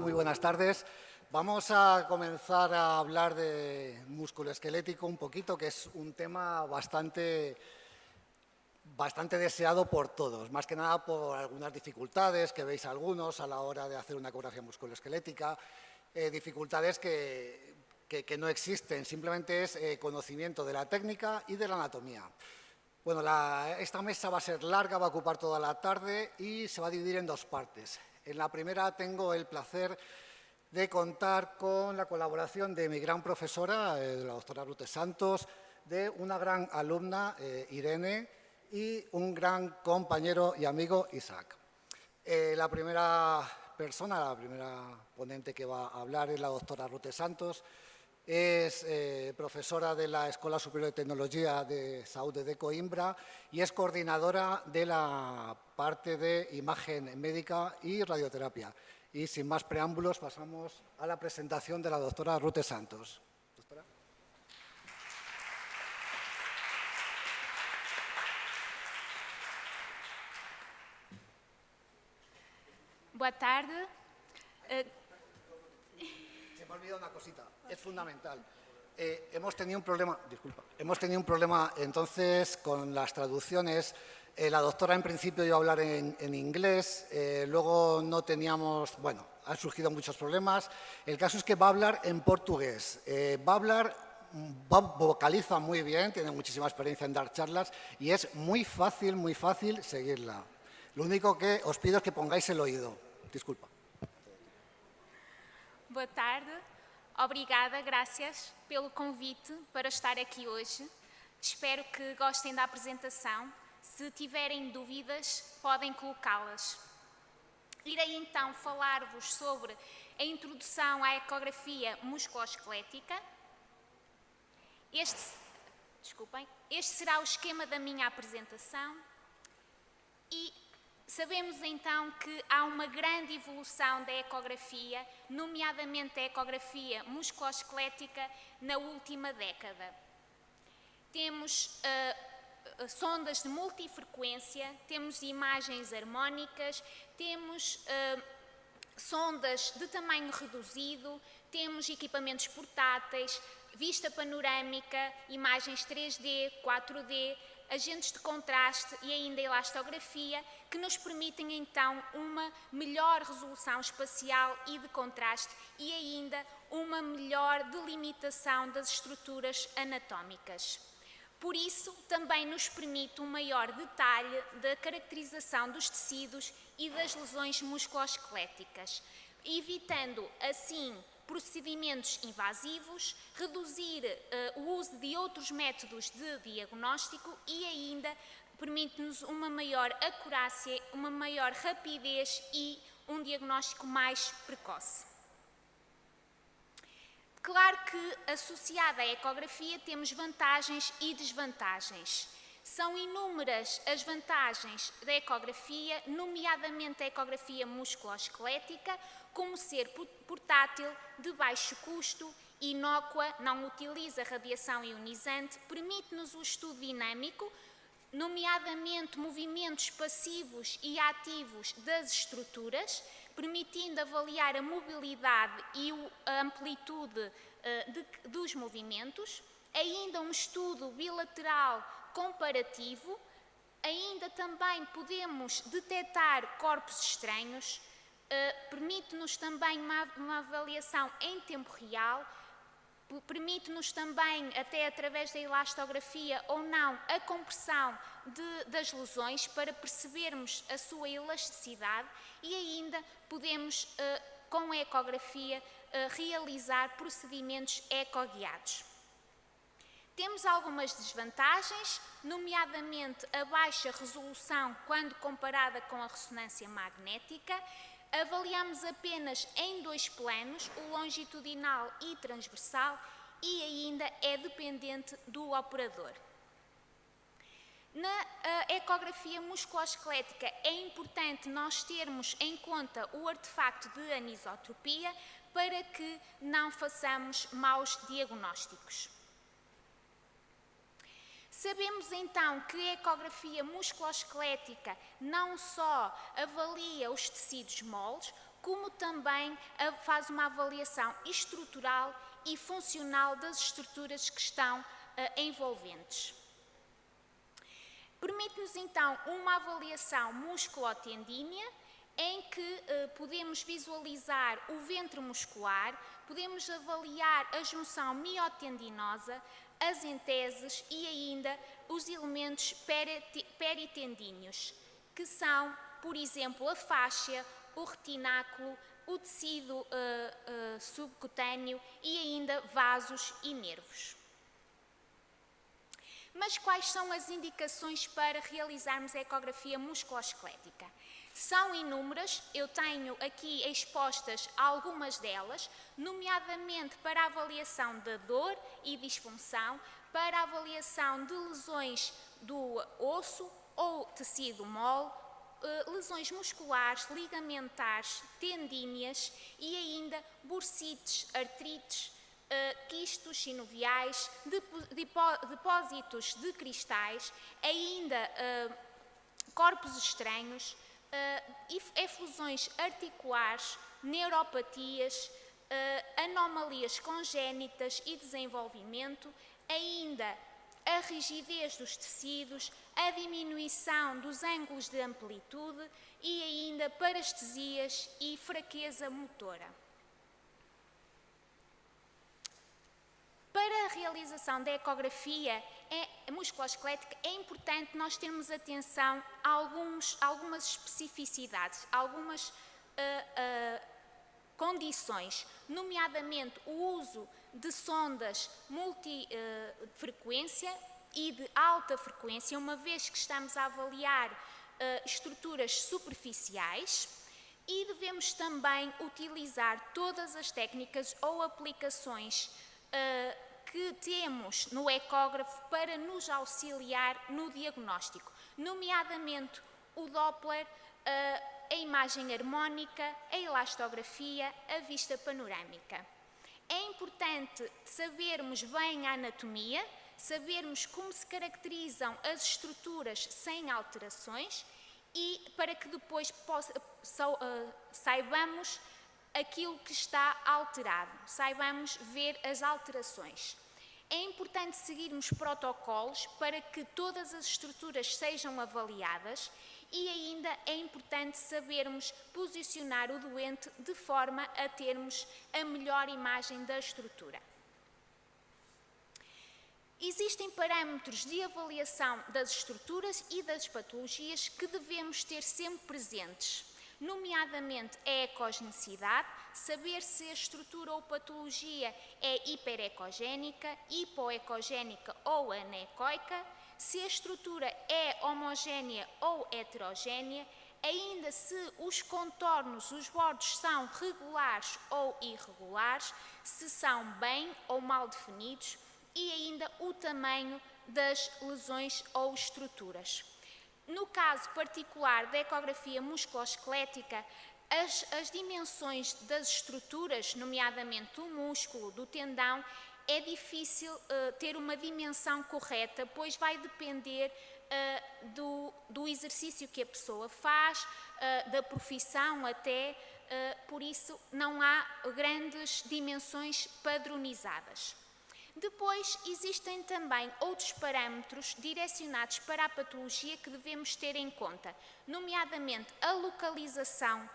muy buenas tardes. Vamos a comenzar a hablar de músculo esquelético un poquito, que es un tema bastante, bastante deseado por todos, más que nada por algunas dificultades que veis algunos a la hora de hacer una ecografía musculoesquelética, eh, dificultades que, que, no existen, simplemente es eh, conocimiento de la técnica y de la anatomía. Bueno, esta mesa va a ser larga, va a ocupar toda la tarde y se va a dividir en dos partes. En la primera tengo el placer de contar con la colaboración de mi gran profesora, eh, la doctora Rute Santos, de una gran alumna, eh, Irene, y un gran compañero y amigo, Isaac. Eh, la primera persona, la primera ponente que va a hablar es la doctora Rute Santos, es profesora de la Escuela Superior de Tecnología de Saúde de Coimbra y es coordinadora de la parte de imagen médica y radioterapia. Y sin más preámbulos pasamos a la presentación de la doctora Rute Santos. ¿Doctora? Boa tarde. Uh, me ha olvidado una cosita, es fundamental. Eh, hemos tenido un problema, disculpa, hemos tenido un problema entonces con las traducciones. Eh, la doctora en principio iba a hablar en, inglés, eh, luego no teníamos, bueno, han surgido muchos problemas. El caso es que va a hablar en portugués, va a hablar, vocaliza muy bien, tiene muchísima experiencia en dar charlas y es muy fácil, muy fácil seguirla. Lo único que os pido es que pongáis el oído. Disculpa. Boa tarde. Obrigada, graças pelo convite para estar aqui hoje. Espero que gostem da apresentação. Se tiverem dúvidas, podem colocá-las. Irei então falar-vos sobre a introdução à ecografia musculoesquelética. Este, desculpem, este será o esquema da minha apresentação e Sabemos então que há uma grande evolução da ecografia, nomeadamente a ecografia musculoesquelética, na última década. Temos uh, sondas de multifrequência, temos imagens harmónicas, temos uh, sondas de tamanho reduzido, temos equipamentos portáteis, vista panorâmica, imagens 3D, 4D, agentes de contraste e ainda elastografia, que nos permitem então uma melhor resolução espacial e de contraste e ainda uma melhor delimitação das estruturas anatómicas. Por isso, também nos permite um maior detalhe da caracterização dos tecidos e das lesões musculoesqueléticas, evitando assim procedimentos invasivos, reduzir uh, o uso de outros métodos de diagnóstico e ainda permite-nos uma maior acurácia, uma maior rapidez e um diagnóstico mais precoce. Claro que, associada à ecografia, temos vantagens e desvantagens. São inúmeras as vantagens da ecografia, nomeadamente a ecografia musculoesquelética, como ser portátil, de baixo custo, inócua, não utiliza radiação ionizante, permite-nos o estudo dinâmico, nomeadamente movimentos passivos e ativos das estruturas, permitindo avaliar a mobilidade e a amplitude de, dos movimentos, ainda um estudo bilateral comparativo, ainda também podemos detectar corpos estranhos, uh, permite-nos também uma avaliação em tempo real, permite-nos também, até através da elastografia ou não, a compressão de, das lesões para percebermos a sua elasticidade e ainda podemos, uh, com a ecografia, uh, realizar procedimentos ecoguiados. Temos algumas desvantagens, nomeadamente a baixa resolução quando comparada com a ressonância magnética, avaliamos apenas em dois planos, o longitudinal e transversal, e ainda é dependente do operador. Na ecografia musculoesquelética é importante nós termos em conta o artefacto de anisotropia para que não façamos maus diagnósticos. Sabemos então que a ecografia musculoesquelética não só avalia os tecidos moles, como também faz uma avaliação estrutural e funcional das estruturas que estão eh, envolventes. Permite-nos então uma avaliação musculotendínea em que eh, podemos visualizar o ventre muscular, podemos avaliar a junção miotendinosa, as enteses e ainda os elementos perite- peritendíneos, que são, por exemplo, a fáscia, o retináculo, o tecido eh, eh, subcutâneo e ainda vasos e nervos. Mas quais são as indicações para realizarmos a ecografia musculoesquelética? São inúmeras, eu tenho aqui expostas algumas delas, nomeadamente para a avaliação da dor e disfunção, para a avaliação de lesões do osso ou tecido mole, eh, lesões musculares, ligamentares, tendíneas e ainda bursites, artrites, eh, quistos sinoviais, depósitos de cristais, ainda eh, corpos estranhos, efusões articulares, neuropatias, eh, anomalias congénitas e desenvolvimento, ainda a rigidez dos tecidos, a diminuição dos ângulos de amplitude e ainda parestesias e fraqueza motora. Para a realização da ecografia é, musculoesquelética é importante nós termos atenção a alguns, algumas especificidades, algumas ah, ah, condições, nomeadamente o uso de sondas multifrequência e de alta frequência, uma vez que estamos a avaliar estruturas superficiais e devemos também utilizar todas as técnicas ou aplicações ah, que temos no ecógrafo para nos auxiliar no diagnóstico, nomeadamente o Doppler, ah, a imagem harmónica, a elastografia, a vista panorâmica. É importante sabermos bem a anatomia, sabermos como se caracterizam as estruturas sem alterações e para que depois possa- ah, saibamos aquilo que está alterado, saibamos ver as alterações. É importante seguirmos protocolos para que todas as estruturas sejam avaliadas e ainda é importante sabermos posicionar o doente de forma a termos a melhor imagem da estrutura. Existem parâmetros de avaliação das estruturas e das patologias que devemos ter sempre presentes, nomeadamente a ecogenicidade, saber se a estrutura ou patologia é hiperecogénica, hipoecogénica ou anecoica, se a estrutura é homogénea ou heterogénea, ainda se os contornos, os bordos são regulares ou irregulares, se são bem ou mal definidos e ainda o tamanho das lesões ou estruturas. No caso particular da ecografia musculoesquelética, as, as dimensões das estruturas, nomeadamente do músculo, do tendão, é difícil eh, ter uma dimensão correta, pois vai depender eh, do, do exercício que a pessoa faz, eh, da profissão até, por isso não há grandes dimensões padronizadas. Depois, existem também outros parâmetros direcionados para a patologia que devemos ter em conta, nomeadamente a localização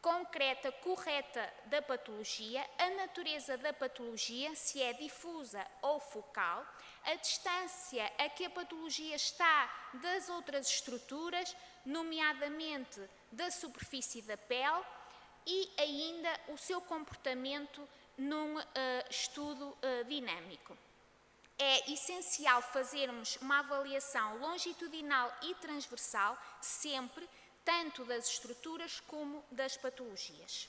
concreta, correta da patologia, a natureza da patologia, se é difusa ou focal, a distância a que a patologia está das outras estruturas, nomeadamente da superfície da pele, e ainda o seu comportamento num eh, estudo dinâmico. É essencial fazermos uma avaliação longitudinal e transversal, sempre, tanto das estruturas como das patologias.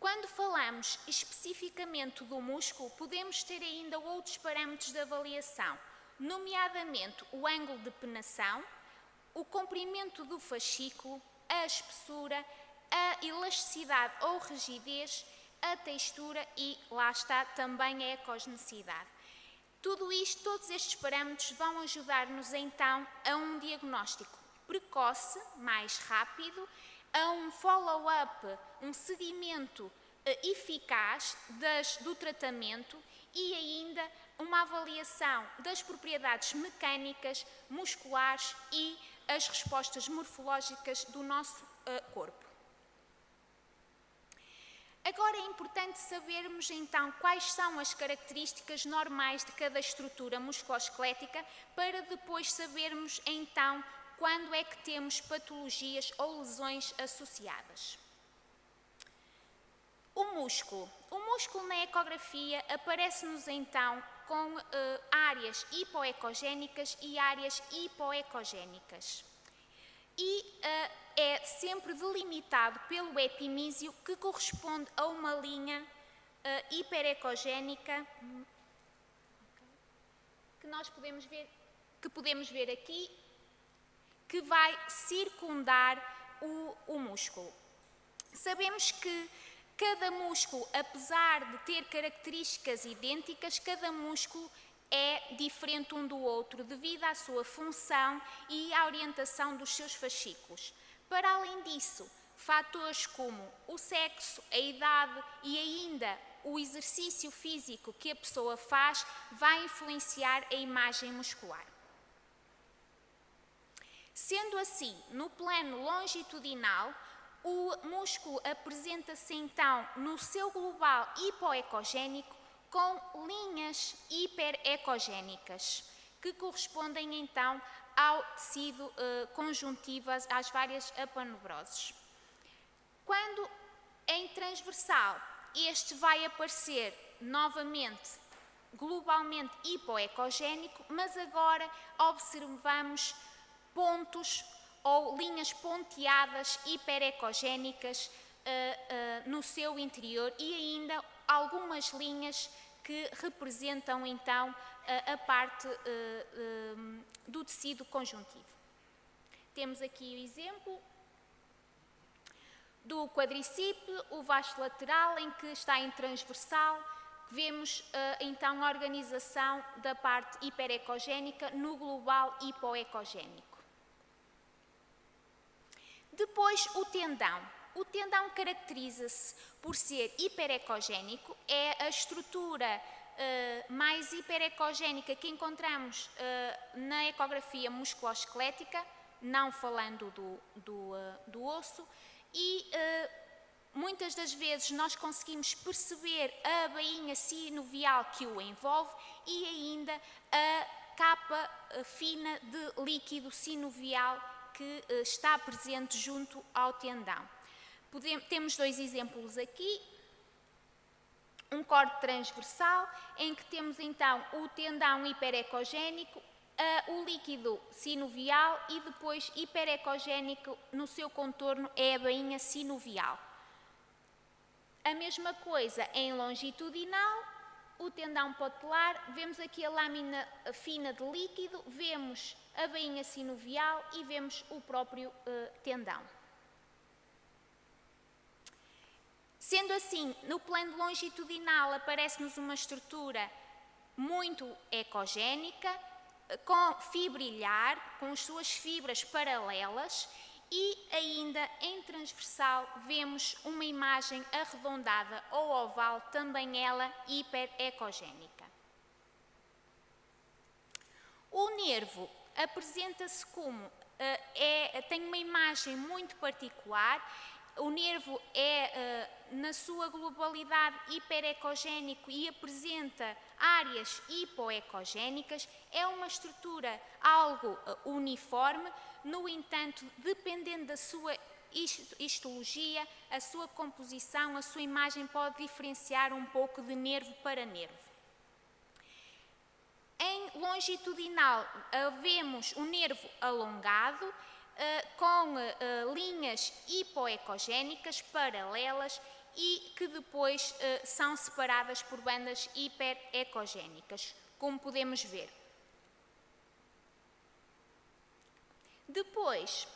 Quando falamos especificamente do músculo, podemos ter ainda outros parâmetros de avaliação, nomeadamente o ângulo de penação, o comprimento do fascículo, a espessura, a elasticidade ou rigidez, a textura e, lá está, também a ecogenicidade. Tudo isto, todos estes parâmetros vão ajudar-nos então a um diagnóstico precoce, mais rápido, a um follow-up, um seguimento eh, eficaz das, do tratamento e ainda uma avaliação das propriedades mecânicas, musculares e as respostas morfológicas do nosso uh, corpo. Agora é importante sabermos então quais são as características normais de cada estrutura musculoesquelética para depois sabermos então quando é que temos patologias ou lesões associadas. O músculo. O músculo na ecografia aparece-nos então com uh, áreas hipoecogénicas e áreas hipoecogénicas. E uh, é sempre delimitado pelo epimísio que corresponde a uma linha uh, hiperecogénica que nós podemos ver, que podemos ver aqui, que vai circundar o, o músculo. Sabemos que Cada músculo, apesar de ter características idênticas, cada músculo é diferente um do outro devido à sua função e à orientação dos seus fascículos. Para além disso, fatores como o sexo, a idade e ainda o exercício físico que a pessoa faz vai influenciar a imagem muscular. Sendo assim, no plano longitudinal, o músculo apresenta-se então no seu global hipoecogénico com linhas hiperecogénicas, que correspondem então ao tecido uh, conjuntivo, às várias aponevroses. Quando em transversal este vai aparecer novamente globalmente hipoecogénico, mas agora observamos pontos ou linhas ponteadas hiperecogénicas uh, uh, no seu interior e ainda algumas linhas que representam então a parte do tecido conjuntivo. Temos aqui o exemplo do quadricípio, o vasto lateral em que está em transversal, vemos então a organização da parte hiperecogénica no global hipoecogénico. Depois, o tendão. O tendão caracteriza-se por ser hiperecogénico, é a estrutura uh, mais hiperecogénica que encontramos uh, na ecografia musculoesquelética, não falando do, do, uh, do osso, e muitas das vezes nós conseguimos perceber a bainha sinovial que o envolve e ainda a capa fina de líquido sinovial que está presente junto ao tendão. Temos dois exemplos aqui. Um corte transversal, em que temos então o tendão hiperecogénico, uh, o líquido sinovial e depois hiperecogénico no seu contorno é a bainha sinovial. A mesma coisa em longitudinal, o tendão patelar, vemos aqui a lâmina fina de líquido, vemos a bainha sinovial e vemos o próprio uh, tendão. Sendo assim, no plano longitudinal aparece-nos uma estrutura muito ecogénica, eh, com fibrilhar, com as suas fibras paralelas e ainda em transversal vemos uma imagem arredondada ou oval, também ela hiperecogénica. O nervo apresenta-se como uh, é, tem uma imagem muito particular. O nervo é, uh, na sua globalidade, hiperecogénico e apresenta áreas hipoecogénicas. É uma estrutura algo uh, uniforme, no entanto, dependendo da sua histologia, a sua composição, a sua imagem pode diferenciar um pouco de nervo para nervo. Em longitudinal, vemos o nervo alongado, eh, com eh, linhas hipoecogénicas paralelas e que depois eh, são separadas por bandas hiperecogénicas, como podemos ver. Depois,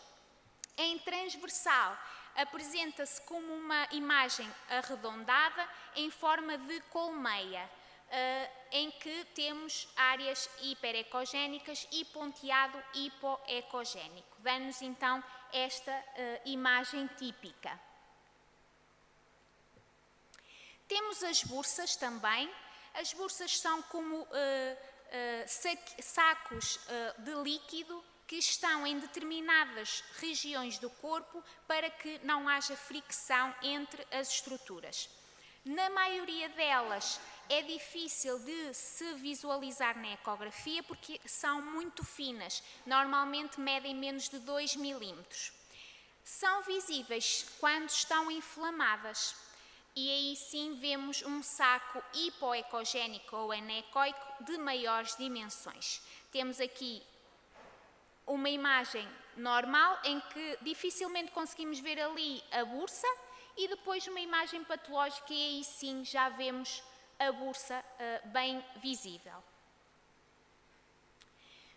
em transversal, apresenta-se como uma imagem arredondada em forma de colmeia. Uh, em que temos áreas hiperecogénicas e ponteado hipoecogénico. Dá-nos então esta uh, imagem típica. Temos as bursas também. As bursas são como uh, sacos de líquido que estão em determinadas regiões do corpo para que não haja fricção entre as estruturas. Na maioria delas é difícil de se visualizar na ecografia porque são muito finas, normalmente medem menos de 2 milímetros. São visíveis quando estão inflamadas e aí sim vemos um saco hipoecogénico ou anecoico de maiores dimensões. Temos aqui uma imagem normal em que dificilmente conseguimos ver ali a bursa e depois uma imagem patológica e aí sim já vemos a bursa uh, bem visível.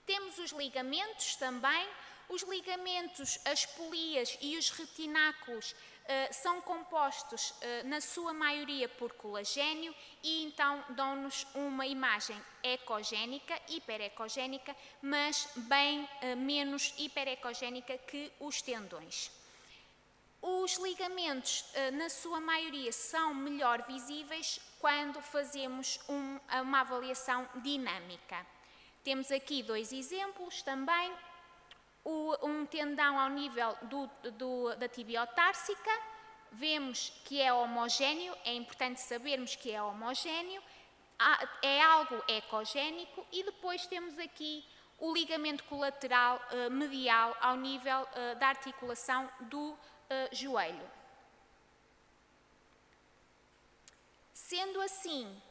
Temos os ligamentos também. Os ligamentos, as polias e os retináculos uh, são compostos, uh, na sua maioria, por colagênio e então dão-nos uma imagem ecogénica, hiperecogénica, mas bem uh, menos hiperecogénica que os tendões. Os ligamentos, na sua maioria, são melhor visíveis quando fazemos um, uma avaliação dinâmica. Temos aqui dois exemplos também. O, um tendão ao nível do, do, da tibiotársica, vemos que é homogéneo, é importante sabermos que é homogéneo, é algo ecogénico e depois temos aqui o ligamento colateral uh, medial ao nível uh, da articulação do uh, joelho. Sendo assim,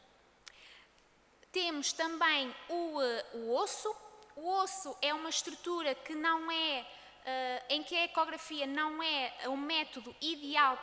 temos também o, eh, o osso. O osso é uma estrutura que não é, uh, em que a ecografia não é o método ideal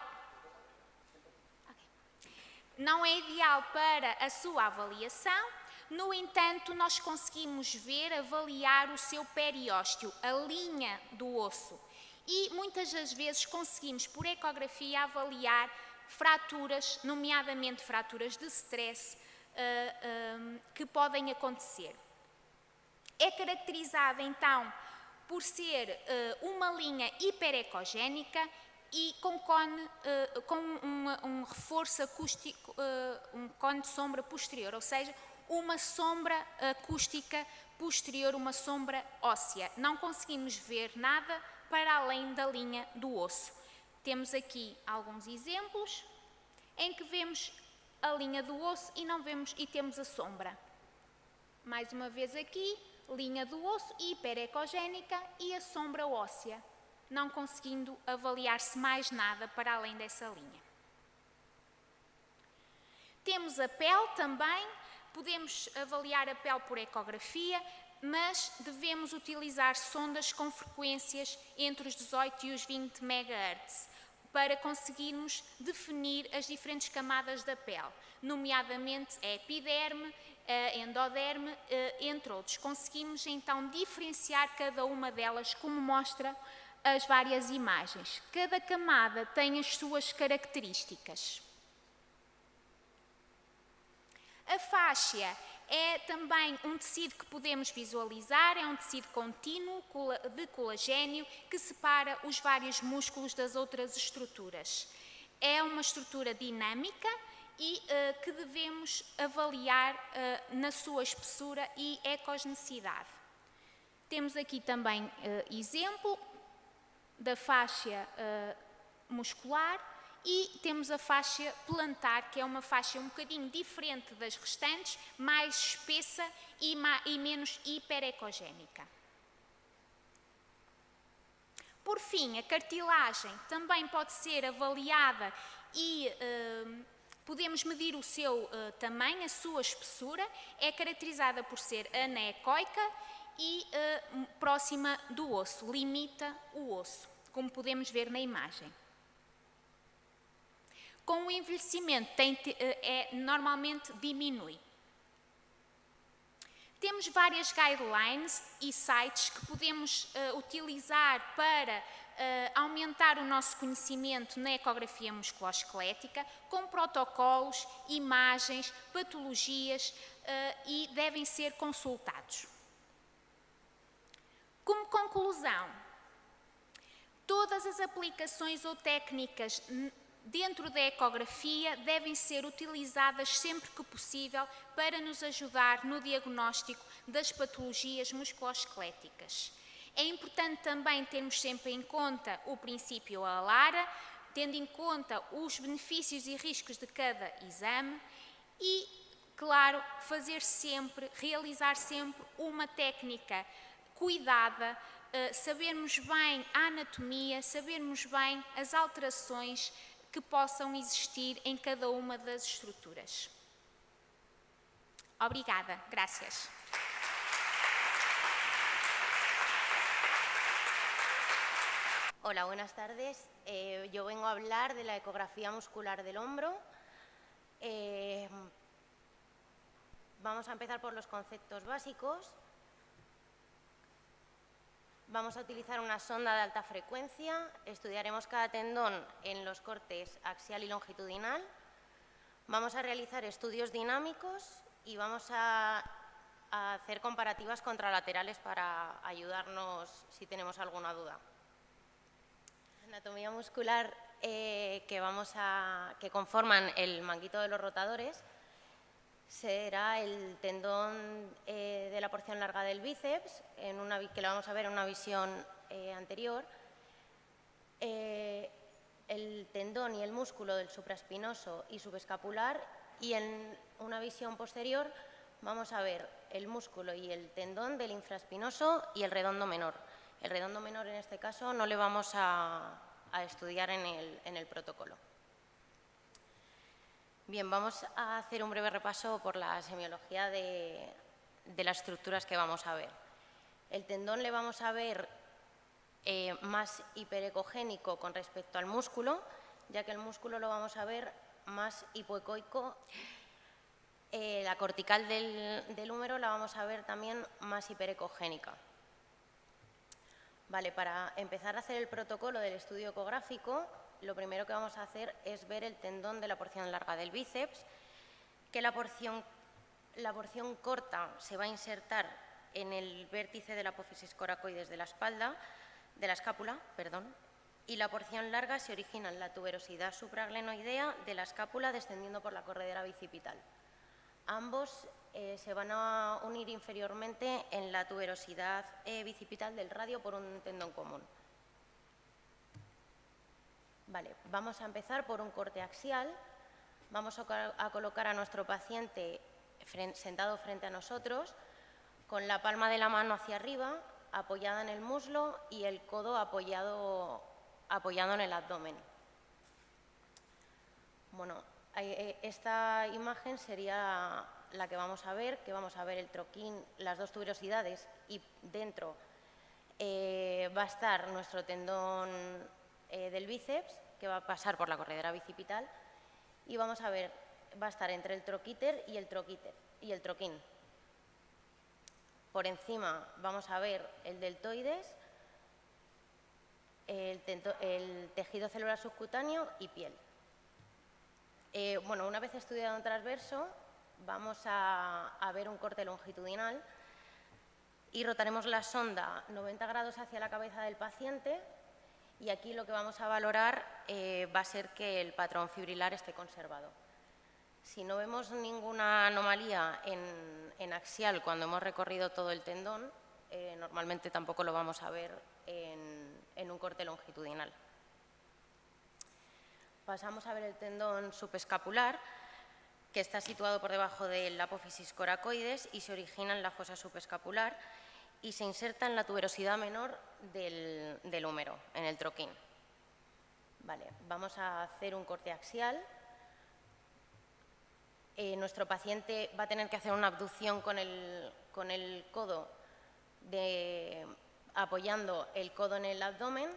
não é ideal para a sua avaliação, no entanto, nós conseguimos ver, avaliar o seu periósteo, a linha do osso. E muitas das vezes conseguimos, por ecografia, avaliar fraturas, nomeadamente fraturas de stress, uh, um, que podem acontecer. É caracterizada então por ser uh, uma linha hiperecogénica e com cone, com um reforço acústico, um cone de sombra posterior, ou seja, uma sombra acústica posterior, uma sombra óssea. Não conseguimos ver nada para além da linha do osso. Temos aqui alguns exemplos em que vemos a linha do osso e não vemos e temos a sombra. Mais uma vez aqui, linha do osso hiperecogénica e a sombra óssea, não conseguindo avaliar-se mais nada para além dessa linha. Temos a pele também, podemos avaliar a pele por ecografia, mas devemos utilizar sondas com frequências entre os 18 e os 20 MHz para conseguirmos definir as diferentes camadas da pele, nomeadamente a epiderme, a endoderme, entre outros. Conseguimos então diferenciar cada uma delas, como mostra as várias imagens. Cada camada tem as suas características. A fáscia é também um tecido que podemos visualizar, é um tecido contínuo de colagênio que separa os vários músculos das outras estruturas. É uma estrutura dinâmica e uh, que devemos avaliar uh, na sua espessura e ecogenicidade. Temos aqui também uh, exemplo da faixa muscular e temos a faixa plantar, que é uma faixa um bocadinho diferente das restantes, mais espessa e, e menos hiperecogénica. Por fim, a cartilagem também pode ser avaliada e uh, podemos medir o seu uh, tamanho, a sua espessura. É caracterizada por ser anecoica e uh, próxima do osso, limita o osso, como podemos ver na imagem. Com o envelhecimento, tem, eh, é, normalmente diminui. Temos várias guidelines e sites que podemos uh, utilizar para uh, aumentar o nosso conhecimento na ecografia musculoesquelética, com protocolos, imagens, patologias uh, e devem ser consultados. Como conclusão, todas as aplicações ou técnicas dentro da ecografia devem ser utilizadas sempre que possível para nos ajudar no diagnóstico das patologias musculoesqueléticas. É importante também termos sempre em conta o princípio ALARA, tendo em conta os benefícios e riscos de cada exame e, claro, fazer sempre, realizar sempre uma técnica cuidada, eh, sabermos bem a anatomia, sabermos bem as alterações que possam existir em cada uma das estruturas. Obrigada, gracias. Hola, buenas tardes. Eh, yo vengo a hablar de la ecografía muscular del hombro. Eh, vamos a empezar por los conceptos básicos. Vamos a utilizar una sonda de alta frecuencia. Estudiaremos cada tendón en los cortes axial y longitudinal. Vamos a realizar estudios dinámicos y vamos a, hacer comparativas contralaterales para ayudarnos si tenemos alguna duda anatomía muscular eh, que, vamos a, que conforman el manguito de los rotadores será el tendón eh, de la porción larga del bíceps, en una, que lo vamos a ver en una visión eh, anterior, el tendón y el músculo del supraespinoso y subescapular y en una visión posterior vamos a ver el músculo y el tendón del infraespinoso y el redondo menor. El redondo menor en este caso no le vamos a, estudiar en el, protocolo. Bien, vamos a hacer un breve repaso por la semiología de, las estructuras que vamos a ver. El tendón le vamos a ver eh, más hiperecogénico con respecto al músculo, ya que el músculo lo vamos a ver más hipoecoico. Eh, la cortical del, del húmero la vamos a ver también más hiperecogénica. Vale, para empezar a hacer el protocolo del estudio ecográfico, lo primero que vamos a hacer es ver el tendón de la porción larga del bíceps, que la porción, la porción corta se va a insertar en el vértice de la apófisis coracoides de la espalda, de la escápula, perdón, y la porción larga se origina en la tuberosidad supraglenoidea de la escápula descendiendo por la corredera bicipital. Ambos eh, se van a unir inferiormente en la tuberosidad eh, bicipital del radio por un tendón común. Vale, vamos a empezar por un corte axial. Vamos a, colocar a nuestro paciente sentado frente a nosotros, con la palma de la mano hacia arriba, apoyada en el muslo y el codo apoyado, apoyado en el abdomen. Bueno, eh, esta imagen sería la que vamos a ver, que vamos a ver el troquín, las dos tuberosidades y dentro eh, va a estar nuestro tendón eh, del bíceps, que va a pasar por la corredera bicipital, y vamos a ver, va a estar entre el troquíter y el troquíter y el troquín. Por encima vamos a ver el deltoides, el, tejido celular subcutáneo y piel. Eh, bueno, una vez estudiado en transverso, vamos a, ver un corte longitudinal y rotaremos la sonda 90 grados hacia la cabeza del paciente y aquí lo que vamos a valorar eh, va a ser que el patrón fibrilar esté conservado. Si no vemos ninguna anomalía en, axial cuando hemos recorrido todo el tendón, eh, normalmente tampoco lo vamos a ver en un corte longitudinal. Pasamos a ver el tendón subescapular, que está situado por debajo del apófisis coracoides y se origina en la fosa subescapular y se inserta en la tuberosidad menor del, húmero, en el troquín. Vale, vamos a hacer un corte axial. Eh, nuestro paciente va a tener que hacer una abducción con el, con el codo, apoyando el codo en el abdomen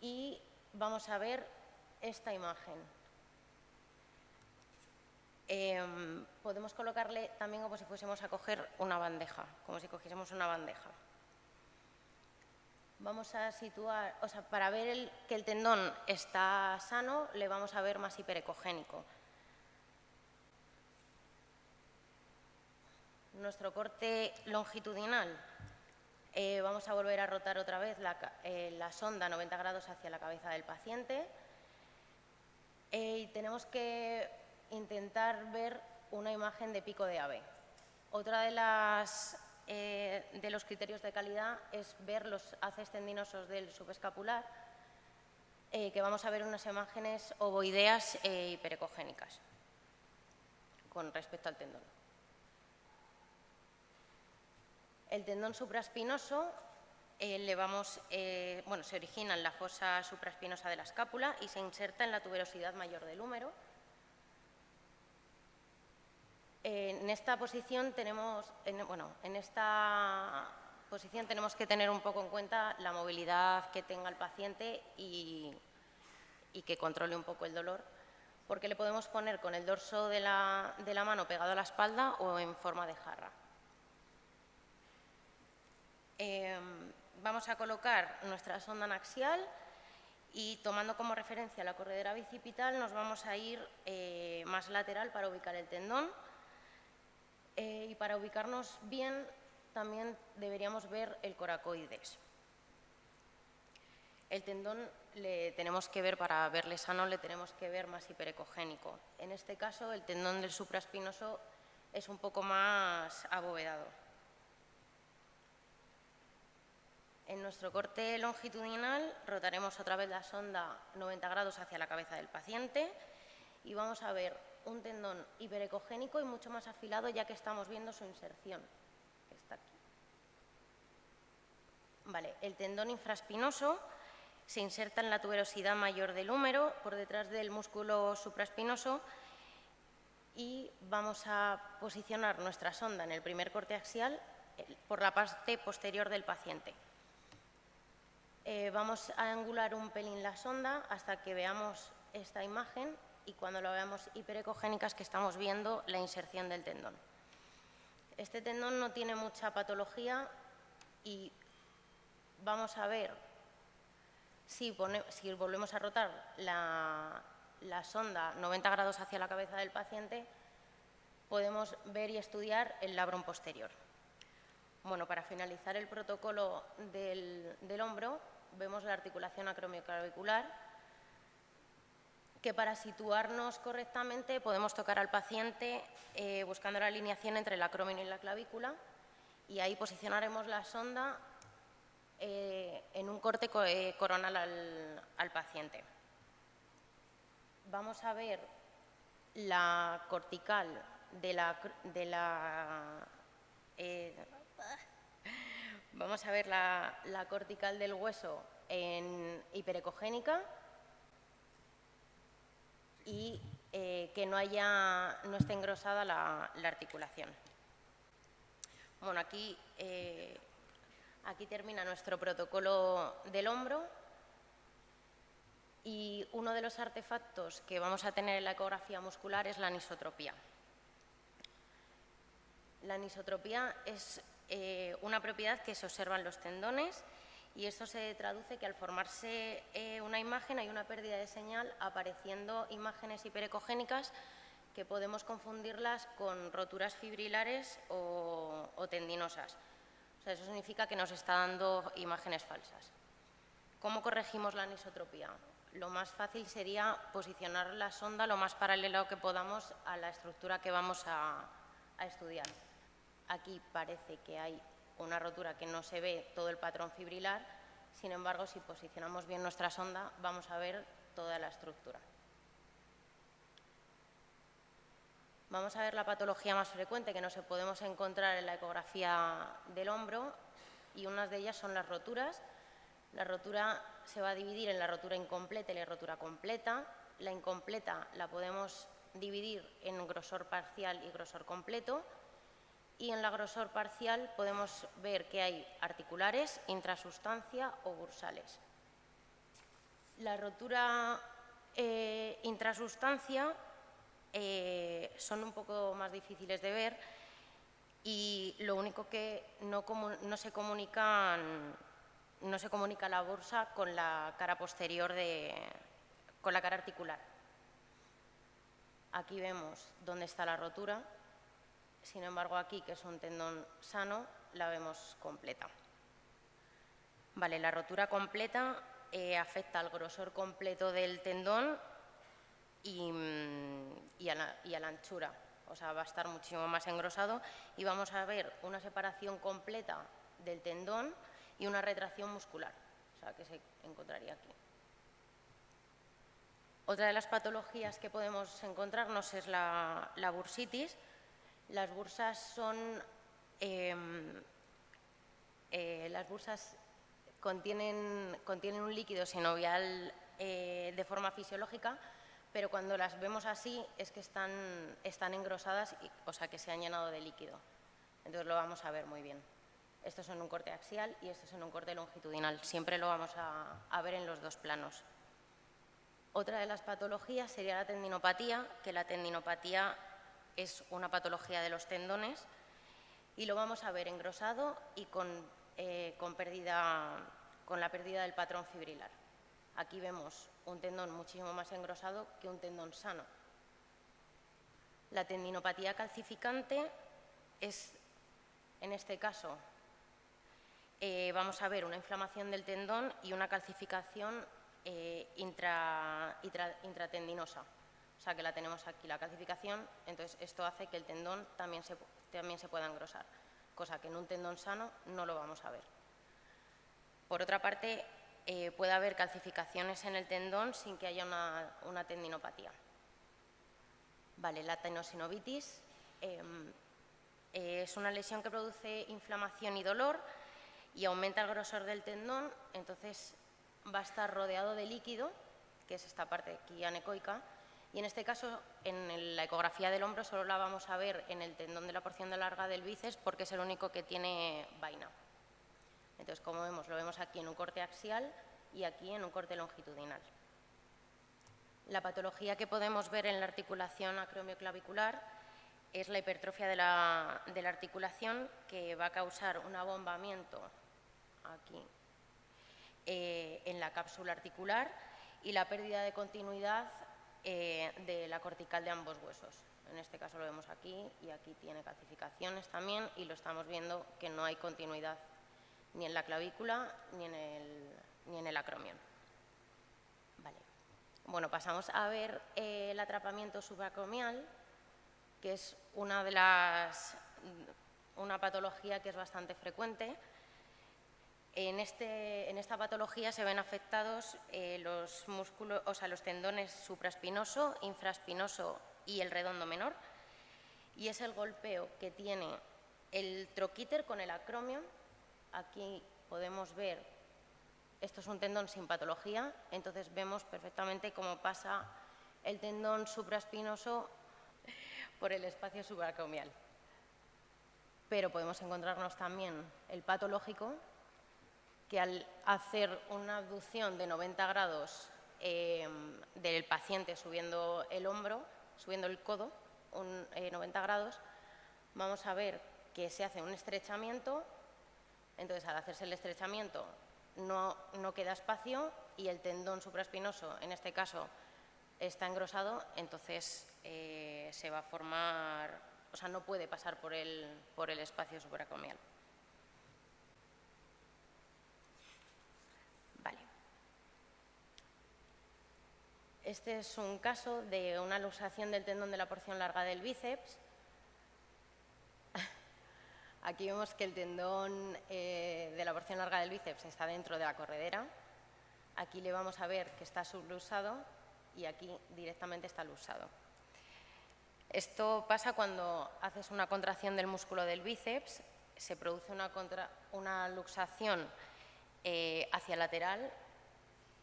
y vamos a ver esta imagen. Em, podemos colocarle también como si fuésemos a coger una bandeja, como si cogiésemos una bandeja. Vamos a situar, o sea, para ver que el tendón está sano, le vamos a ver más hiperecogénico. Nuestro corte longitudinal, eh, vamos a volver a rotar otra vez la, eh, sonda 90 grados hacia la cabeza del paciente eh, y tenemos que intentar ver una imagen de pico de ave. Otra de, las, eh, de los criterios de calidad es ver los haces tendinosos del subescapular, eh, que vamos a ver unas imágenes ovoideas e hiperecogénicas con respecto al tendón. El tendón supraespinoso le vamos, bueno, se origina en la fosa supraespinosa de la escápula y se inserta en la tuberosidad mayor del húmero, en esta posición tenemos, bueno, en esta posición tenemos que tener un poco en cuenta la movilidad que tenga el paciente y, que controle un poco el dolor, porque le podemos poner con el dorso de la, mano pegado a la espalda o en forma de jarra. Em, vamos a colocar nuestra sonda axial y tomando como referencia la corredera bicipital nos vamos a ir eh, más lateral para ubicar el tendón eh, y para ubicarnos bien también deberíamos ver el coracoides. El tendón le tenemos que ver, para verle sano, le tenemos que ver más hiperecogénico. En este caso, el tendón del supraespinoso es un poco más abovedado. En nuestro corte longitudinal rotaremos otra vez la sonda 90 grados hacia la cabeza del paciente y vamos a ver un tendón hiperecogénico y mucho más afilado ya que estamos viendo su inserción. Está aquí. Vale, el tendón infraespinoso se inserta en la tuberosidad mayor del húmero, por detrás del músculo supraespinoso y vamos a posicionar nuestra sonda en el primer corte axial por la parte posterior del paciente. Eh, vamos a angular un pelín la sonda hasta que veamos esta imagen y cuando lo veamos hiperecogénicas que estamos viendo la inserción del tendón. Este tendón no tiene mucha patología y vamos a ver si, volvemos a rotar la, sonda 90 grados hacia la cabeza del paciente, podemos ver y estudiar el labrum posterior. Bueno, para finalizar el protocolo del, del hombro, vemos la articulación acromioclavicular, que para situarnos correctamente podemos tocar al paciente eh, buscando la alineación entre la acrómino y la clavícula y ahí posicionaremos la sonda eh, en un corte eh, coronal al, paciente. Vamos a ver la cortical de la, de la vamos a ver la, la cortical del hueso en hiperecogénica y eh, que no, haya, no esté engrosada la, articulación. Bueno, aquí, eh, aquí termina nuestro protocolo del hombro y uno de los artefactos que vamos a tener en la ecografía muscular es la anisotropía. La anisotropía es eh, una propiedad que se observa en los tendones y esto se traduce que al formarse eh, una imagen hay una pérdida de señal apareciendo imágenes hiperecogénicas que podemos confundirlas con roturas fibrilares o, tendinosas. eso significa que nos está dando imágenes falsas. ¿Cómo corregimos la anisotropía? Lo más fácil sería posicionar la sonda lo más paralelo que podamos a la estructura que vamos a estudiar. Aquí parece que hay una rotura que no se ve todo el patrón fibrilar, sin embargo, si posicionamos bien nuestra sonda, vamos a ver toda la estructura. Vamos a ver la patología más frecuente que nos podemos encontrar en la ecografía del hombro y unas de ellas son las roturas. La rotura se va a dividir en la rotura incompleta y la rotura completa. La incompleta la podemos dividir en grosor parcial y grosor completo y en la grosor parcial podemos ver que hay articulares, intrasustancia o bursales. La rotura eh, intrasustancia eh, son un poco más difíciles de ver y lo único que no, se no se comunica la bursa con la cara posterior de, con la cara articular. Aquí vemos dónde está la rotura, sin embargo aquí, que es un tendón sano, la vemos completa. Vale, la rotura completa eh, afecta al grosor completo del tendón y, mm, a la, anchura. O sea, va a estar muchísimo más engrosado y vamos a ver una separación completa del tendón y una retracción muscular, o sea, que se encontraría aquí. Otra de las patologías que podemos encontrarnos es la, bursitis. Las bursas son... Em, eh, las bursas contienen, un líquido sinovial eh, de forma fisiológica, pero cuando las vemos así es que están, engrosadas, o sea, que se han llenado de líquido. Entonces lo vamos a ver muy bien. Esto es en un corte axial y esto es en un corte longitudinal. Siempre lo vamos a, ver en los dos planos. Otra de las patologías sería la tendinopatía, que la tendinopatía es una patología de los tendones y lo vamos a ver engrosado y con eh, con, pérdida, con la pérdida del patrón fibrilar. Aquí vemos un tendón muchísimo más engrosado que un tendón sano. La tendinopatía calcificante es, en este caso, eh, vamos a ver una inflamación del tendón y una calcificación eh, intratendinosa. Sea, que la tenemos aquí, la calcificación, entonces esto hace que el tendón también se, también se pueda engrosar cosa que en un tendón sano no lo vamos a ver. Por otra parte, eh, puede haber calcificaciones en el tendón sin que haya una, tendinopatía. Vale, la tenosinovitis em, es una lesión que produce inflamación y dolor y aumenta el grosor del tendón, entonces va a estar rodeado de líquido, que es esta parte aquí anecoica, y en este caso, en la ecografía del hombro solo la vamos a ver en el tendón de la porción de larga del bíceps porque es el único que tiene vaina. Entonces, como vemos, lo vemos aquí en un corte axial y aquí en un corte longitudinal. La patología que podemos ver en la articulación acromioclavicular es la hipertrofia de la, articulación que va a causar un abombamiento aquí eh, en la cápsula articular y la pérdida de continuidad eh, de la cortical de ambos huesos. En este caso lo vemos aquí y aquí tiene calcificaciones también y lo estamos viendo que no hay continuidad ni en la clavícula ni en el, ni en el. Vale. Bueno, pasamos a ver eh, el atrapamiento subacromial, que es una de las una patología que es bastante frecuente en, este, en, esta patología se ven afectados eh, los, músculos, o sea, los tendones supraespinoso, infraespinoso y el redondo menor. Y es el golpeo que tiene el troquíter con el acromion. Aquí podemos ver, esto es un tendón sin patología, entonces vemos perfectamente cómo pasa el tendón supraespinoso por el espacio subaracromial. Pero podemos encontrarnos también el patológico, que al hacer una abducción de 90 grados eh, del paciente subiendo el hombro, subiendo el codo, un, 90 eh, grados, vamos a ver que se hace un estrechamiento, entonces al hacerse el estrechamiento no, no queda espacio y el tendón supraespinoso, en este caso, está engrosado, entonces eh, se va a formar, o sea, no puede pasar por el, por el espacio supracomial. Este es un caso de una luxación del tendón de la porción larga del bíceps. Aquí vemos que el tendón eh, de la porción larga del bíceps está dentro de la corredera. Aquí le vamos a ver que está sublusado y aquí directamente está luxado. Esto pasa cuando haces una contracción del músculo del bíceps, se produce una, luxación eh, hacia lateral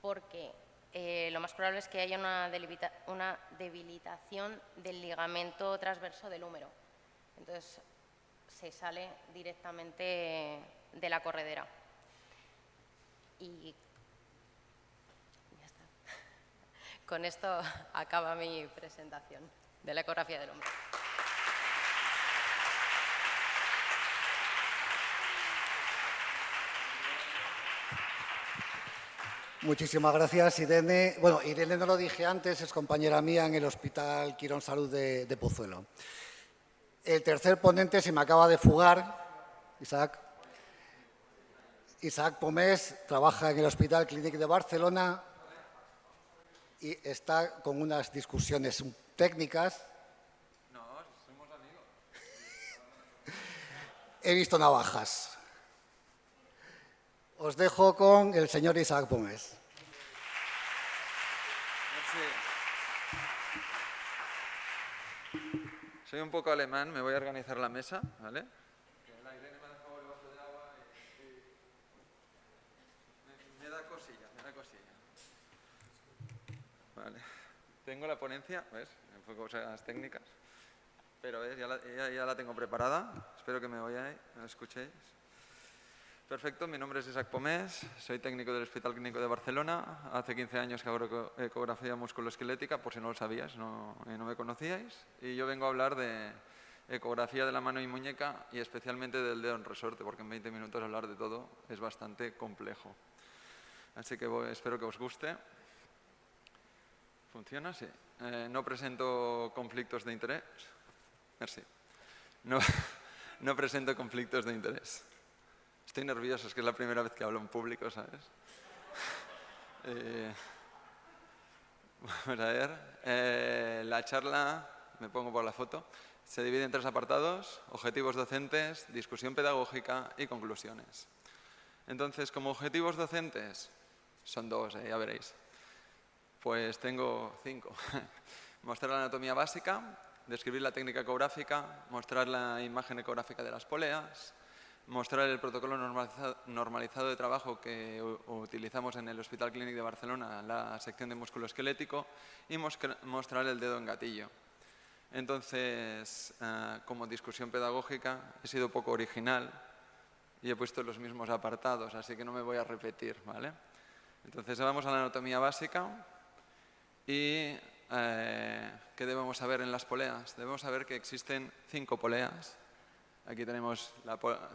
porque eh, lo más probable es que haya una, debilitación del ligamento transverso del húmero. Entonces, se sale directamente de la corredera. Y ya está. Con esto acaba mi presentación. de la ecografía del hombre. Muchísimas gracias, Irene. Bueno, Irene no lo dije antes, es compañera mía en el Hospital Quirón Salud de, de Pozuelo. El tercer ponente se me acaba de fugar, Isaac. Isaac Pomés trabaja en el Hospital Clínic de Barcelona y está con unas discusiones técnicas. No, somos amigos. He visto navajas. Os dejo con el señor Isaac. Merci. Soy un poco alemán, me voy a organizar la mesa, ¿vale? Me da cosilla, me da cosilla. Vale. Tengo la ponencia, ¿ves? Fue cosas técnicas. Pero ¿ves? Ya, la, ya, ya la tengo preparada. Espero que me oyáis, me escuchéis. Perfecto, mi nombre es Isaac Pomés, soy técnico del Hospital Clínico de Barcelona. Hace 15 años que hago ecografía musculoesquelética, por si no lo sabíais no, y no me conocíais. Y yo vengo a hablar de ecografía de la mano y muñeca y especialmente del dedo en resorte, porque en 20 minutos hablar de todo es bastante complejo. Así que voy, espero que os guste. ¿Funciona? Sí. Eh, no presento conflictos de interés. Merci. No, no presento conflictos de interés. Estoy nervioso, es que es la primera vez que hablo en público, ¿sabes? eh, a ver. Eh, la charla, me pongo por la foto, se divide en tres apartados, objetivos docentes, discusión pedagógica y conclusiones. Entonces, como objetivos docentes, son dos, eh, ya veréis. Pues tengo cinco. Mostrar la anatomía básica, describir la técnica ecográfica, mostrar la imagen ecográfica de las poleas, mostrar el protocolo normalizado de trabajo que utilizamos en el Hospital Clínic de Barcelona, la sección de músculo esquelético, y mostrar el dedo en gatillo. Entonces, uh, como discusión pedagógica, he sido poco original y he puesto los mismos apartados, así que no me voy a repetir, ¿vale? Entonces, vamos a la anatomía básica y eh, ¿qué debemos saber en las poleas? Debemos saber que existen cinco poleas, Aquí tenemos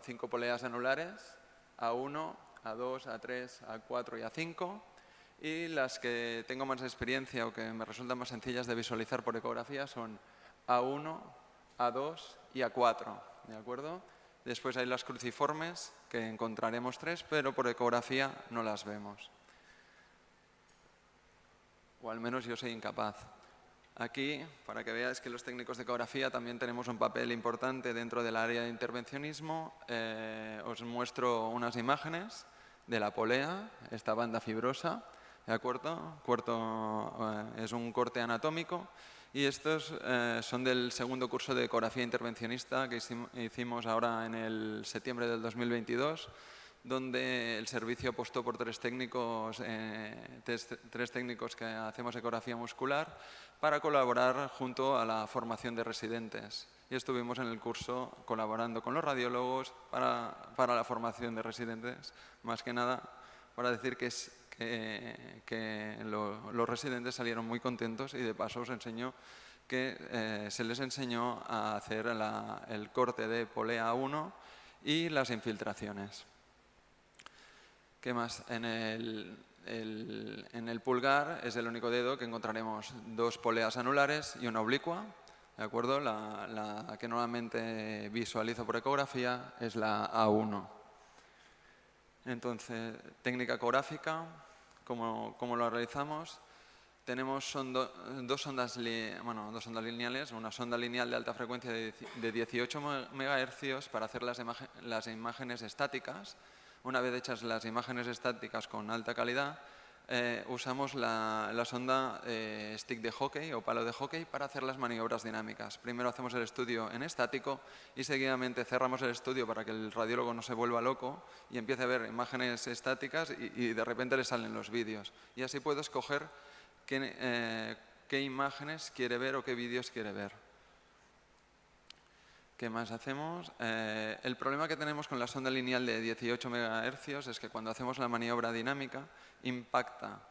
cinco poleas anulares, A1, A2, A3, A4 y A5. Y las que tengo más experiencia o que me resultan más sencillas de visualizar por ecografía son A1, A2 y A4. ¿De acuerdo? Después hay las cruciformes, que encontraremos tres, pero por ecografía no las vemos. O al menos yo soy incapaz. Aquí, para que veáis que los técnicos de ecografía también tenemos un papel importante dentro del área de intervencionismo, eh, os muestro unas imágenes de la polea, esta banda fibrosa, ¿de acuerdo? Cuarto, eh, es un corte anatómico y estos eh, son del segundo curso de ecografía intervencionista que hicimos ahora en el septiembre del 2022 donde el servicio apostó por tres técnicos, eh, tres, técnicos que hacemos ecografía muscular para colaborar junto a la formación de residentes. Y estuvimos en el curso colaborando con los radiólogos para, para la formación de residentes, más que nada para decir que, los residentes salieron muy contentos y de paso os enseño que eh, se les enseñó a hacer el corte de polea 1 y las infiltraciones. ¿Qué más? En el, el, en el, pulgar es el único dedo que encontraremos dos poleas anulares y una oblicua. ¿De acuerdo? La, la que normalmente visualizo por ecografía es la A1. Entonces, técnica ecográfica, ¿cómo, cómo lo realizamos? Tenemos sondo, dos, ondas bueno, dos ondas lineales, una sonda lineal de alta frecuencia de 18 MHz para hacer las, imagen, las imágenes estáticas, una vez hechas las imágenes estáticas con alta calidad, eh, usamos la, sonda eh, stick de hockey o palo de hockey para hacer las maniobras dinámicas. Primero hacemos el estudio en estático y seguidamente cerramos el estudio para que el radiólogo no se vuelva loco y empiece a ver imágenes estáticas y, y de repente le salen los vídeos. Y así puedo escoger qué, eh, qué imágenes quiere ver o qué vídeos quiere ver. ¿Qué más hacemos? Eh, el problema que tenemos con la sonda lineal de 18 MHz es que cuando hacemos la maniobra dinámica impacta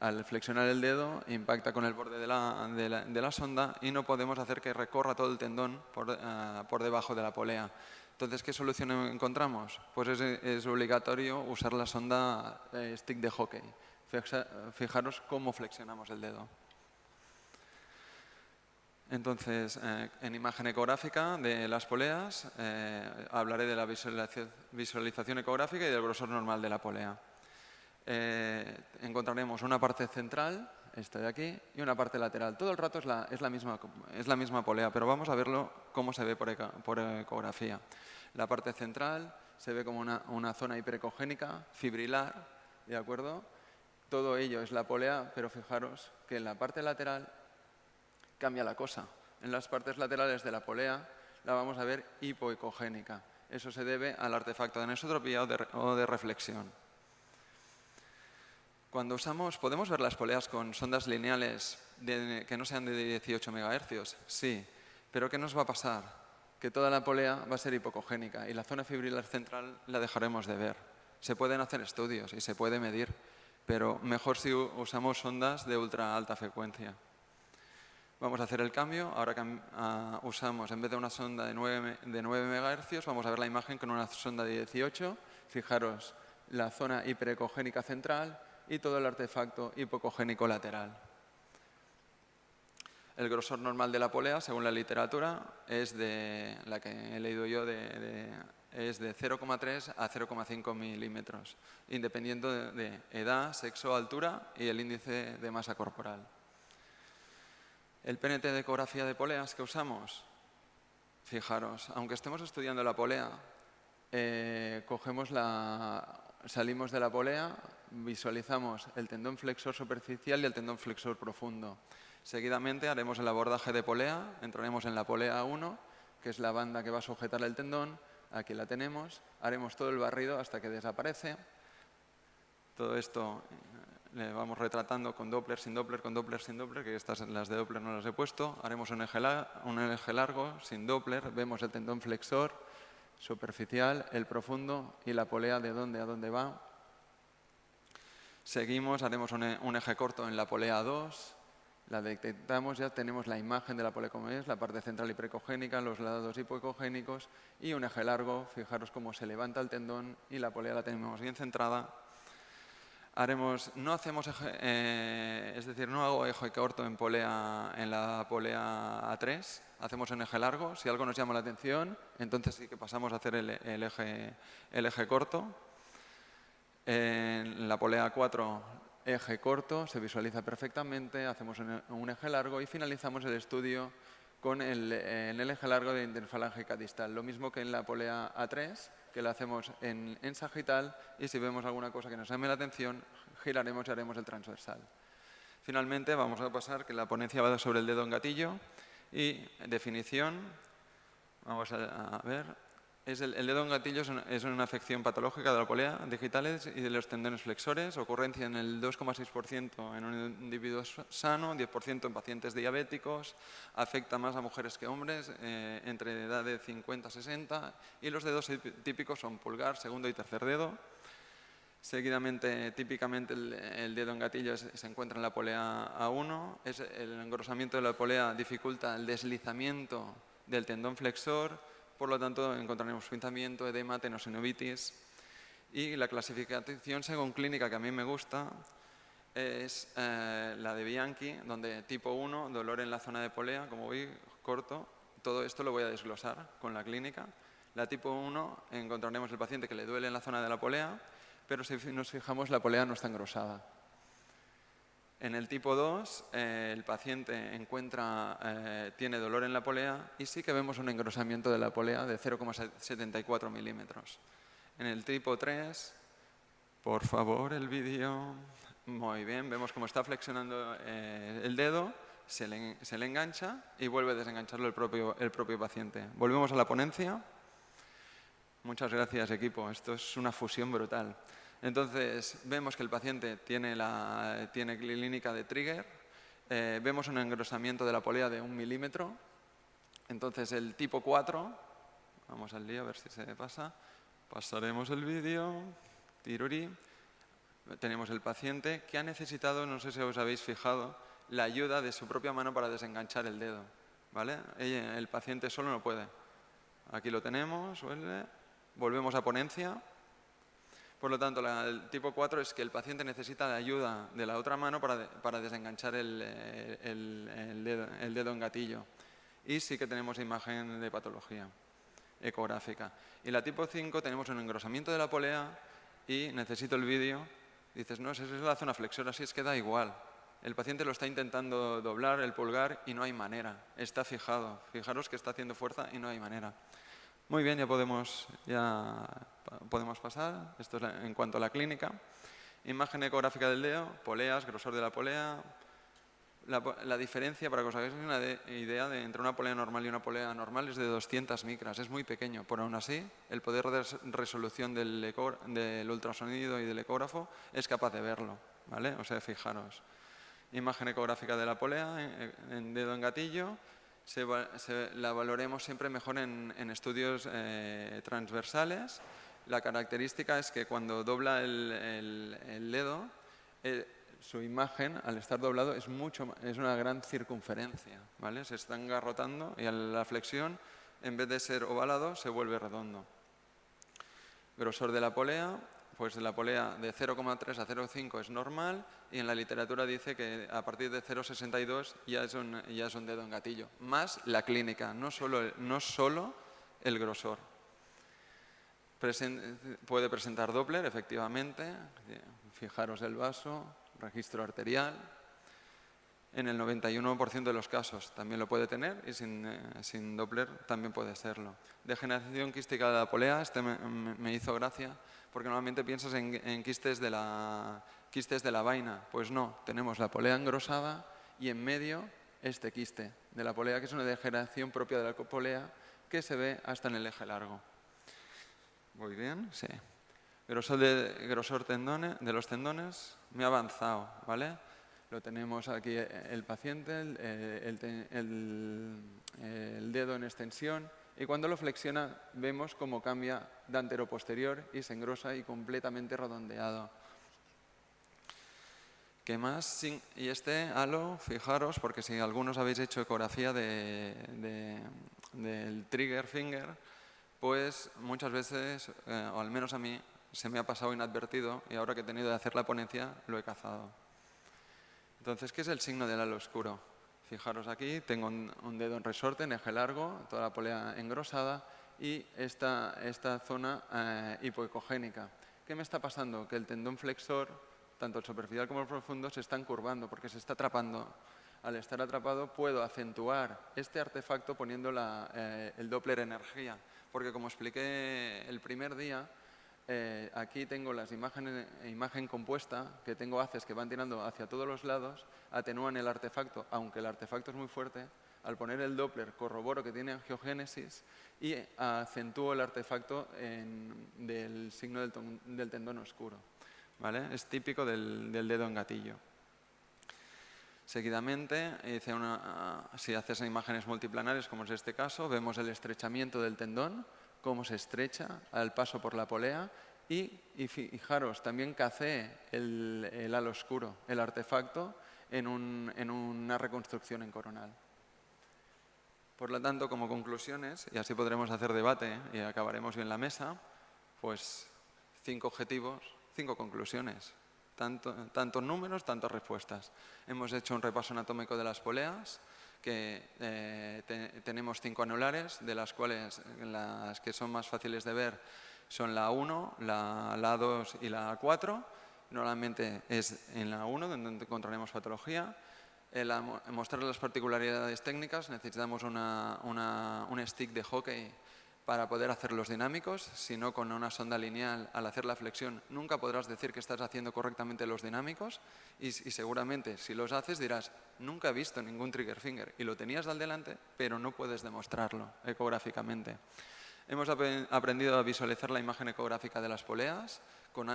Al flexionar el dedo impacta con el borde de la, de la, sonda y no podemos hacer que recorra todo el tendón por, eh, por debajo de la polea. Entonces, ¿qué solución encontramos? Pues es, es obligatorio usar la sonda eh, stick de hockey. Fijaros cómo flexionamos el dedo. Entonces, eh, en imagen ecográfica de las poleas, eh, hablaré de la visualización ecográfica y del grosor normal de la polea. Eh, encontraremos una parte central, esta de aquí, y una parte lateral. Todo el rato es la, es la, misma, es la misma, polea, pero vamos a verlo cómo se ve por, ecografía. La parte central se ve como una, una zona hiperecogénica, fibrilar, ¿de acuerdo? Todo ello es la polea, pero fijaros que en la parte lateral cambia la cosa. En las partes laterales de la polea la vamos a ver hipoecogénica. Eso se debe al artefacto de anisotropía o de, reflexión. Cuando usamos, ¿podemos ver las poleas con sondas lineales que no sean de 18 MHz? Sí, pero ¿qué nos va a pasar? Que toda la polea va a ser hipocogénica y la zona fibrilar central la dejaremos de ver. Se pueden hacer estudios y se puede medir, pero mejor si usamos sondas de ultra alta frecuencia. Vamos a hacer el cambio. Ahora que ah, usamos, en vez de una sonda de 9, de 9 MHz, vamos a ver la imagen con una sonda de 18. Fijaros la zona hiperecogénica central y todo el artefacto hipocogénico lateral. El grosor normal de la polea, según la literatura, es de la que he leído yo, de, es de 0,3 a 0,5 milímetros, independiendo de edad, sexo, altura y el índice de masa corporal. El PNT de ecografía de poleas que usamos, fijaros, aunque estemos estudiando la polea, eh, cogemos la, salimos de la polea, visualizamos el tendón flexor superficial y el tendón flexor profundo. Seguidamente haremos el abordaje de polea, entraremos en la polea 1, que es la banda que va a sujetar el tendón, aquí la tenemos, haremos todo el barrido hasta que desaparece. Todo esto le vamos retratando con Doppler, sin Doppler, con Doppler, sin Doppler, que estas las de Doppler no las he puesto. Haremos un eje, un eje largo, sin Doppler, vemos el tendón flexor superficial, el profundo y la polea de dónde a dónde va. Seguimos, haremos un, eje corto en la polea 2, la detectamos, ya tenemos la imagen de la polea como es, la parte central hiperecogénica, los lados hipoecogénicos y un eje largo, fijaros cómo se levanta el tendón y la polea la tenemos bien centrada haremos, no hacemos, eh, es decir, no hago eje corto en, polea, en la polea A3, hacemos un eje largo, si algo nos llama la atención, entonces sí que pasamos a hacer el, eje, el eje corto. En la polea A4, eje corto, se visualiza perfectamente, hacemos un, eje largo y finalizamos el estudio con el, el eje largo de interfalángica distal, lo mismo que en la polea A3, que lo hacemos en, sagital y si vemos alguna cosa que nos llame la atención, giraremos y haremos el transversal. Finalmente vamos a pasar que la ponencia va sobre el dedo en gatillo y definición, vamos a ver, el, dedo en gatillo es una, afección patológica de la polea digitales y de los tendones flexores, ocurrencia en el 2,6% en un individuo sano, 10% en pacientes diabéticos, afecta más a mujeres que hombres, eh, entre edad de 50 a 60, y los dedos típicos son pulgar, segundo y tercer dedo. Seguidamente, típicamente el, dedo en gatillo se encuentra en la polea A1, es el engrosamiento de la polea dificulta el deslizamiento del tendón flexor, por lo tanto, encontraremos pinzamiento, edema, tenosinovitis. Y la clasificación según clínica que a mí me gusta es eh, la de Bianchi, donde tipo 1, dolor en la zona de polea, como voy corto. Todo esto lo voy a desglosar con la clínica. La tipo 1 encontraremos el paciente que le duele en la zona de la polea, pero si nos fijamos la polea no está engrosada. En el tipo 2, eh, el paciente encuentra, eh, tiene dolor en la polea y sí que vemos un engrosamiento de la polea de 0,74 milímetros. En el tipo 3, por favor, el vídeo. Muy bien, vemos cómo está flexionando eh, el dedo, se le, se le, engancha y vuelve a desengancharlo el propio, el propio paciente. Volvemos a la ponencia. Muchas gracias, equipo. Esto es una fusión brutal. Entonces, vemos que el paciente tiene, la, tiene clínica de trigger, eh, vemos un engrosamiento de la polea de un milímetro, entonces el tipo 4, vamos al lío a ver si se pasa, pasaremos el vídeo, tirurí, tenemos el paciente que ha necesitado, no sé si os habéis fijado, la ayuda de su propia mano para desenganchar el dedo. ¿vale? El paciente solo no puede. Aquí lo tenemos, volvemos a ponencia. Por lo tanto, el tipo 4 es que el paciente necesita la ayuda de la otra mano para, desenganchar el, dedo, el dedo en gatillo. Y sí que tenemos imagen de patología ecográfica. Y la tipo 5 tenemos un engrosamiento de la polea y necesito el vídeo. Dices, no, esa es la zona flexora, así es que da igual. El paciente lo está intentando doblar el pulgar y no hay manera. Está fijado. Fijaros que está haciendo fuerza y no hay manera. Muy bien, ya podemos, ya podemos pasar. Esto es en cuanto a la clínica. Imagen ecográfica del dedo, poleas, grosor de la polea, la, diferencia, para que os hagáis una idea, de, entre una polea normal y una polea normal es de 200 micras, es muy pequeño. Por aún así, el poder de resolución del, del ultrasonido y del ecógrafo es capaz de verlo. ¿vale? O sea, fijaros. Imagen ecográfica de la polea en, dedo en gatillo. Se, la valoremos siempre mejor en, estudios eh, transversales. La característica es que cuando dobla el, dedo, eh, su imagen, al estar doblado, es, mucho, es una gran circunferencia. ¿vale? Se está engarrotando y a la flexión, en vez de ser ovalado, se vuelve redondo. Grosor de la polea, pues la polea de 0,3 a 0,5 es normal y en la literatura dice que a partir de 0,62 ya, es un, ya es un dedo en gatillo. Más la clínica, no solo, no solo el grosor. puede presentar Doppler, efectivamente. Fijaros el vaso, registro arterial. En el 91% de los casos también lo puede tener y sin, eh, Doppler también puede serlo. Degeneración quística de la polea, este me, hizo gracia porque normalmente piensas en, quistes, de la, quistes de la vaina. Pues no, tenemos la polea engrosada y en medio este quiste de la polea, que es una degeneración propia de la polea que se ve hasta en el eje largo. Muy bien, sí. Grosor de, grosor tendones, de los tendones, me ha avanzado, ¿vale? Lo tenemos aquí el paciente, el, dedo en extensión y cuando lo flexiona vemos cómo cambia de antero-posterior y se engrosa y completamente redondeado. ¿Qué más? Y este halo, fijaros, porque si algunos habéis hecho ecografía de, del trigger finger, pues muchas veces, eh, o al menos a mí, se me ha pasado inadvertido y ahora que he tenido de hacer la ponencia lo he cazado. Entonces, ¿qué es el signo del halo oscuro? Fijaros aquí, tengo un, dedo en resorte, en eje largo, toda la polea engrosada y esta, esta zona eh, hipoecogénica. ¿Qué me está pasando? Que el tendón flexor, tanto el superficial como el profundo, se están curvando porque se está atrapando. Al estar atrapado puedo acentuar este artefacto poniendo la, eh, el Doppler energía, porque como expliqué el primer día, eh, aquí tengo las imágenes, imagen compuesta, que tengo haces que van tirando hacia todos los lados, atenúan el artefacto, aunque el artefacto es muy fuerte, al poner el Doppler corroboro que tiene angiogénesis y acentúo el artefacto del signo del, tendón oscuro. ¿vale? Es típico del, dedo en gatillo. Seguidamente, si haces imágenes multiplanares, como es este caso, vemos el estrechamiento del tendón, cómo se estrecha al paso por la polea y, fijaros, también cacé el, el, halo oscuro, el artefacto, en, una reconstrucción en coronal. Por lo tanto, como conclusiones, y así podremos hacer debate y acabaremos bien la mesa, pues cinco objetivos, cinco conclusiones, tanto, tantos números, tantas respuestas. Hemos hecho un repaso anatómico de las poleas, que eh, tenemos cinco anulares, de las cuales las que son más fáciles de ver son la 1, la, la 2 y la 4. Normalmente es en la 1 donde encontraremos patología. El mostrar las particularidades técnicas necesitamos una, un stick de hockey para poder hacer los dinámicos, sino con una sonda lineal al hacer la flexión nunca podrás decir que estás haciendo correctamente los dinámicos y, seguramente si los haces dirás nunca he visto ningún trigger finger y lo tenías al delante pero no puedes demostrarlo ecográficamente. Hemos aprendido a visualizar la imagen ecográfica de las poleas con,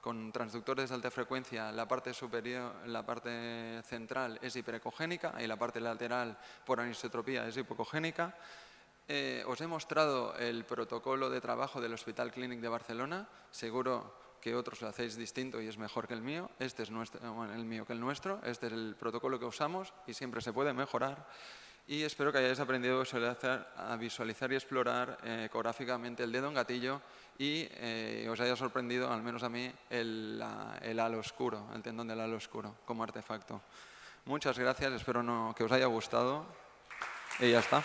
con transductores de alta frecuencia la parte superior, la parte central es hiperecogénica y la parte lateral por anisotropía es hipocogénica. Eh, os he mostrado el protocolo de trabajo del Hospital Clínic de Barcelona. Seguro que otros lo hacéis distinto y es mejor que el mío. Este es nuestro, bueno, el mío que el nuestro. Este es el protocolo que usamos y siempre se puede mejorar. Y espero que hayáis aprendido a visualizar, y explorar eh, ecográficamente el dedo en gatillo y eh, os haya sorprendido, al menos a mí, el, la- el halo oscuro, el tendón del halo oscuro como artefacto. Muchas gracias, espero no, que os haya gustado y ya está.